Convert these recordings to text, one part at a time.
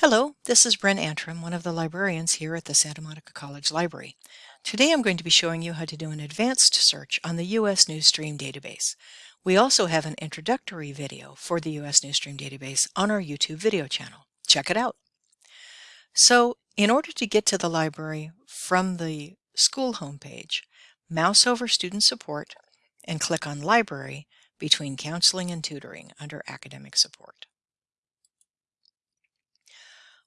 Hello, this is Bren Antrim, one of the librarians here at the Santa Monica College Library. Today I'm going to be showing you how to do an advanced search on the U.S. Newsstream database. We also have an introductory video for the U.S. Newsstream database on our YouTube video channel. Check it out. So in order to get to the library from the school homepage, mouse over Student Support and click on Library between Counseling and Tutoring under Academic Support.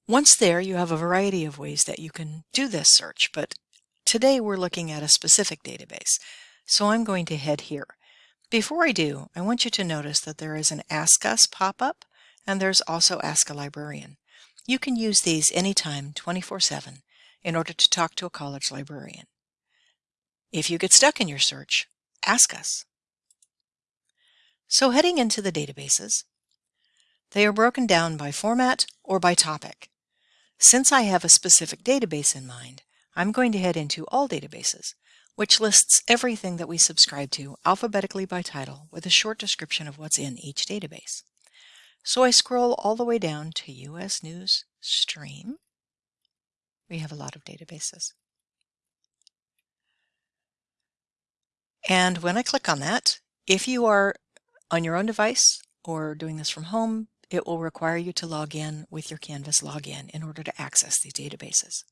Once there, you have a variety of ways that you can do this search, but today we're looking at a specific database. So I'm going to head here. Before I do, I want you to notice that there is an Ask Us pop-up, and there's also Ask a Librarian. You can use these anytime, 24-7, in order to talk to a college librarian. If you get stuck in your search, ask us. So heading into the databases, they are broken down by format or by topic. Since I have a specific database in mind, I'm going to head into All Databases, which lists everything that we subscribe to alphabetically by title with a short description of what's in each database. So I scroll all the way down to US News Stream. We have a lot of databases. And when I click on that, if you are on your own device or doing this from home, it will require you to log in with your Canvas login in order to access these databases.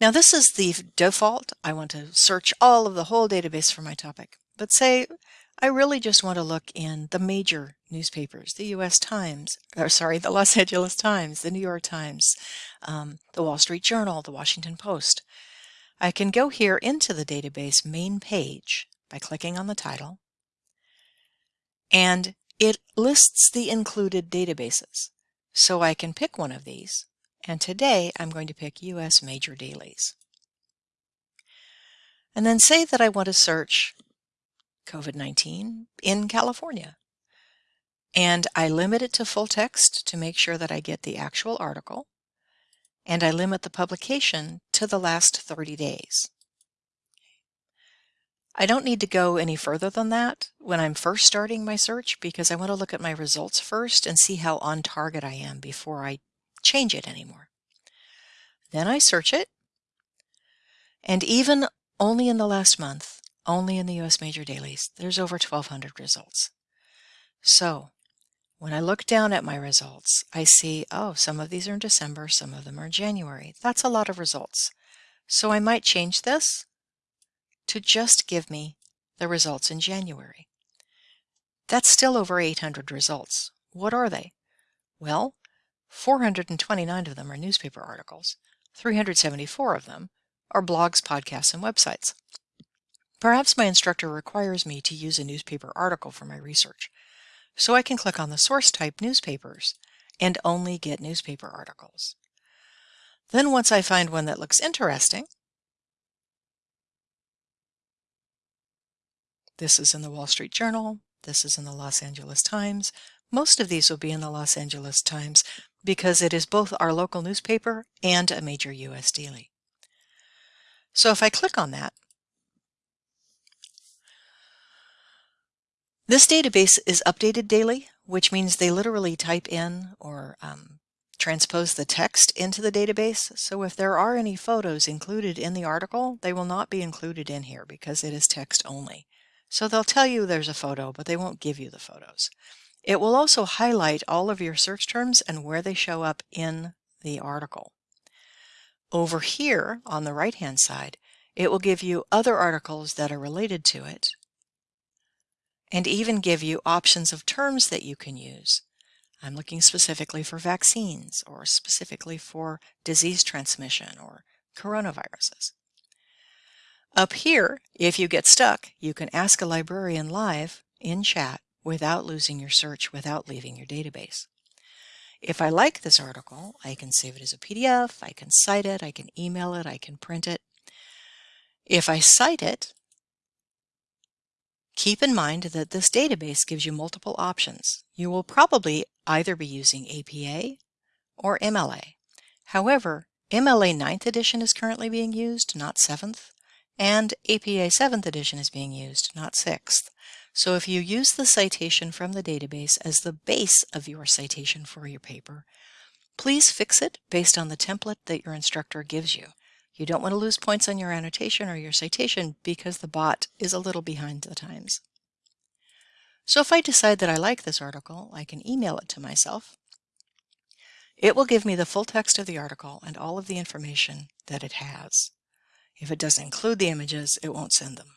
Now this is the default. I want to search all of the whole database for my topic. But say I really just want to look in the major newspapers, the U.S. Times, or sorry, the Los Angeles Times, the New York Times, um, the Wall Street Journal, the Washington Post. I can go here into the database main page by clicking on the title. And it lists the included databases. So I can pick one of these. And today I'm going to pick US Major Dailies. And then say that I want to search COVID-19 in California. And I limit it to full text to make sure that I get the actual article. And I limit the publication to the last 30 days. I don't need to go any further than that when I'm first starting my search because I want to look at my results first and see how on target I am before I change it anymore. Then I search it, and even only in the last month, only in the US major dailies, there's over 1,200 results. So when I look down at my results, I see, oh, some of these are in December, some of them are in January. That's a lot of results. So I might change this to just give me the results in January. That's still over 800 results. What are they? Well, 429 of them are newspaper articles. 374 of them are blogs, podcasts, and websites. Perhaps my instructor requires me to use a newspaper article for my research, so I can click on the source type newspapers and only get newspaper articles. Then once I find one that looks interesting, This is in the Wall Street Journal. This is in the Los Angeles Times. Most of these will be in the Los Angeles Times because it is both our local newspaper and a major U.S. daily. So if I click on that, this database is updated daily, which means they literally type in or um, transpose the text into the database. So if there are any photos included in the article, they will not be included in here because it is text only. So they'll tell you there's a photo, but they won't give you the photos. It will also highlight all of your search terms and where they show up in the article. Over here on the right hand side, it will give you other articles that are related to it and even give you options of terms that you can use. I'm looking specifically for vaccines or specifically for disease transmission or coronaviruses. Up here, if you get stuck, you can ask a librarian live in chat without losing your search, without leaving your database. If I like this article, I can save it as a PDF, I can cite it, I can email it, I can print it. If I cite it, keep in mind that this database gives you multiple options. You will probably either be using APA or MLA. However, MLA 9th edition is currently being used, not 7th and APA 7th edition is being used, not 6th. So if you use the citation from the database as the base of your citation for your paper, Please fix it based on the template that your instructor gives you. You don't want to lose points on your annotation or your citation because the bot is a little behind the times. So if I decide that I like this article, I can email it to myself. It will give me the full text of the article and all of the information that it has. If it doesn't include the images, it won't send them.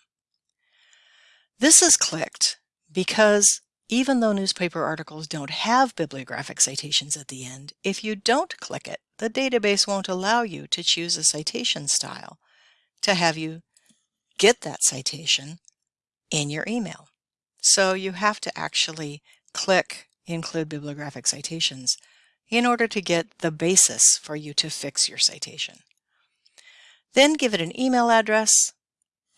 This is clicked because even though newspaper articles don't have bibliographic citations at the end, if you don't click it, the database won't allow you to choose a citation style to have you get that citation in your email. So you have to actually click include bibliographic citations in order to get the basis for you to fix your citation. Then give it an email address,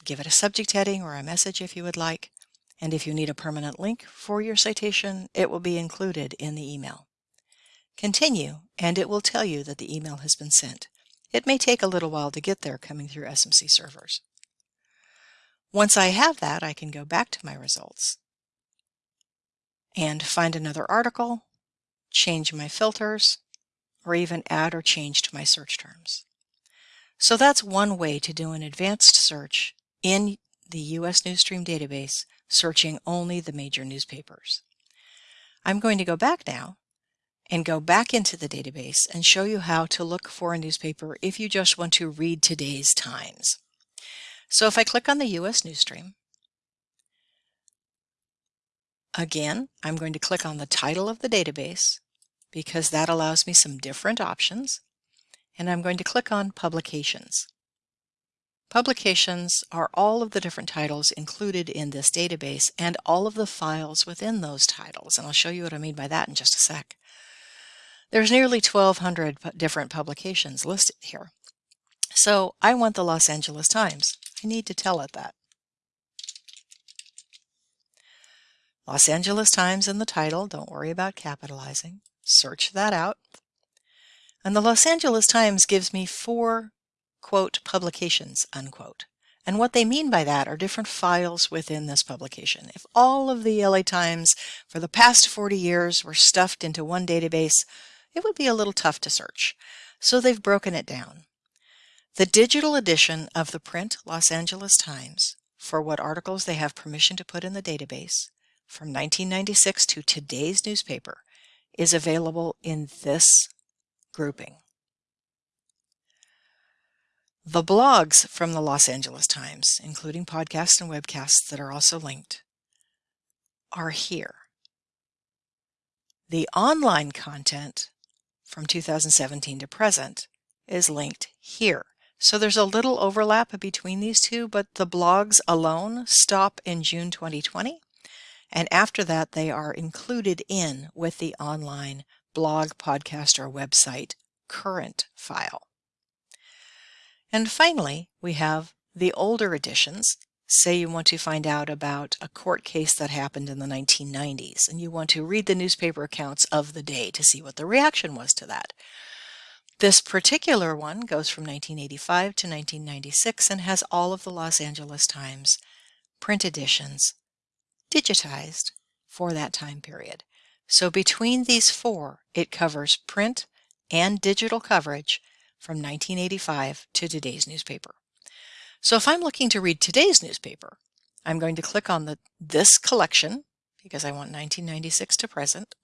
give it a subject heading or a message if you would like, and if you need a permanent link for your citation, it will be included in the email. Continue, and it will tell you that the email has been sent. It may take a little while to get there coming through SMC servers. Once I have that, I can go back to my results and find another article, change my filters, or even add or change to my search terms. So that's one way to do an advanced search in the U.S. Newsstream database searching only the major newspapers. I'm going to go back now and go back into the database and show you how to look for a newspaper if you just want to read today's Times. So if I click on the US Newsstream, again, I'm going to click on the title of the database because that allows me some different options. And I'm going to click on Publications. Publications are all of the different titles included in this database and all of the files within those titles. And I'll show you what I mean by that in just a sec. There's nearly 1,200 different publications listed here. So I want the Los Angeles Times. I need to tell it that. Los Angeles Times in the title, don't worry about capitalizing. Search that out. And the Los Angeles Times gives me four quote, publications, unquote. And what they mean by that are different files within this publication. If all of the LA Times for the past 40 years were stuffed into one database, it would be a little tough to search. So they've broken it down. The digital edition of the print Los Angeles Times for what articles they have permission to put in the database from 1996 to today's newspaper is available in this grouping. The blogs from the Los Angeles Times, including podcasts and webcasts that are also linked, are here. The online content from 2017 to present is linked here. So there's a little overlap between these two, but the blogs alone stop in June 2020. And after that, they are included in with the online blog, podcast, or website current file. And finally, we have the older editions. Say you want to find out about a court case that happened in the 1990s, and you want to read the newspaper accounts of the day to see what the reaction was to that. This particular one goes from 1985 to 1996 and has all of the Los Angeles Times print editions digitized for that time period. So between these four, it covers print and digital coverage from 1985 to today's newspaper. So if I'm looking to read today's newspaper, I'm going to click on the this collection because I want 1996 to present.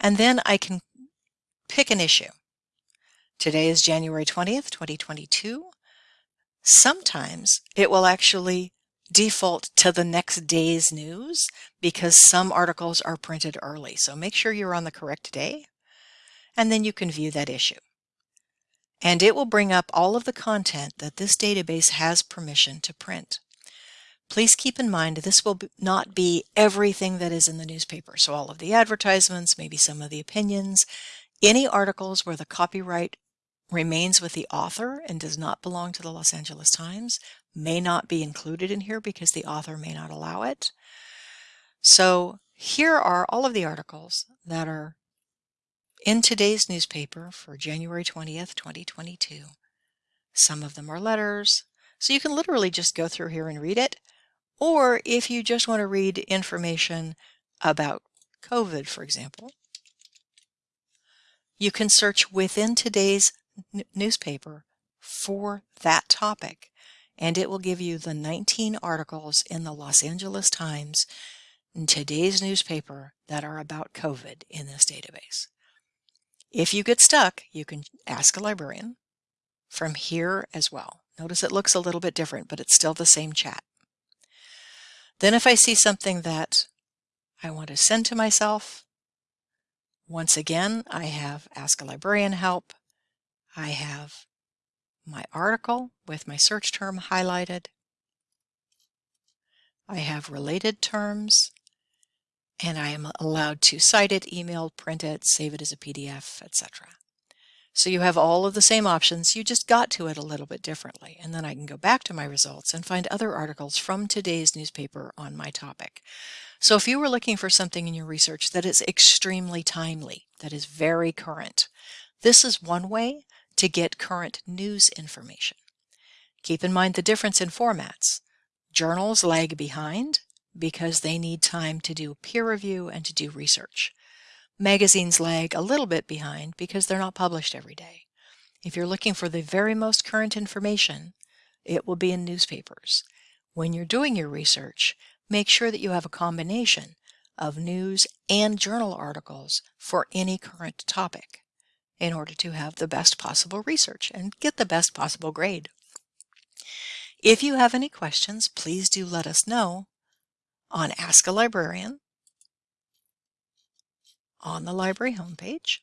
And then I can pick an issue. Today is January 20th, 2022. Sometimes it will actually default to the next day's news because some articles are printed early. So make sure you're on the correct day and then you can view that issue. And it will bring up all of the content that this database has permission to print. Please keep in mind this will not be everything that is in the newspaper. So all of the advertisements, maybe some of the opinions, any articles where the copyright remains with the author and does not belong to the Los Angeles Times may not be included in here because the author may not allow it. So here are all of the articles that are in today's newspaper for January 20th, 2022. Some of them are letters, so you can literally just go through here and read it. Or if you just want to read information about COVID, for example, you can search within today's newspaper for that topic and it will give you the 19 articles in the Los Angeles Times today's newspaper that are about COVID in this database. If you get stuck, you can ask a librarian from here as well. Notice it looks a little bit different, but it's still the same chat. Then if I see something that I want to send to myself, once again, I have Ask a Librarian help. I have my article with my search term highlighted. I have related terms and I am allowed to cite it, email, print it, save it as a PDF, etc. So you have all of the same options, you just got to it a little bit differently. And then I can go back to my results and find other articles from today's newspaper on my topic. So if you were looking for something in your research that is extremely timely, that is very current, this is one way to get current news information. Keep in mind the difference in formats. Journals lag behind because they need time to do peer review and to do research. Magazines lag a little bit behind because they're not published every day. If you're looking for the very most current information, it will be in newspapers. When you're doing your research, make sure that you have a combination of news and journal articles for any current topic in order to have the best possible research and get the best possible grade. If you have any questions, please do let us know on Ask a Librarian on the library homepage.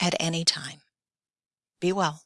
At any time. Be well.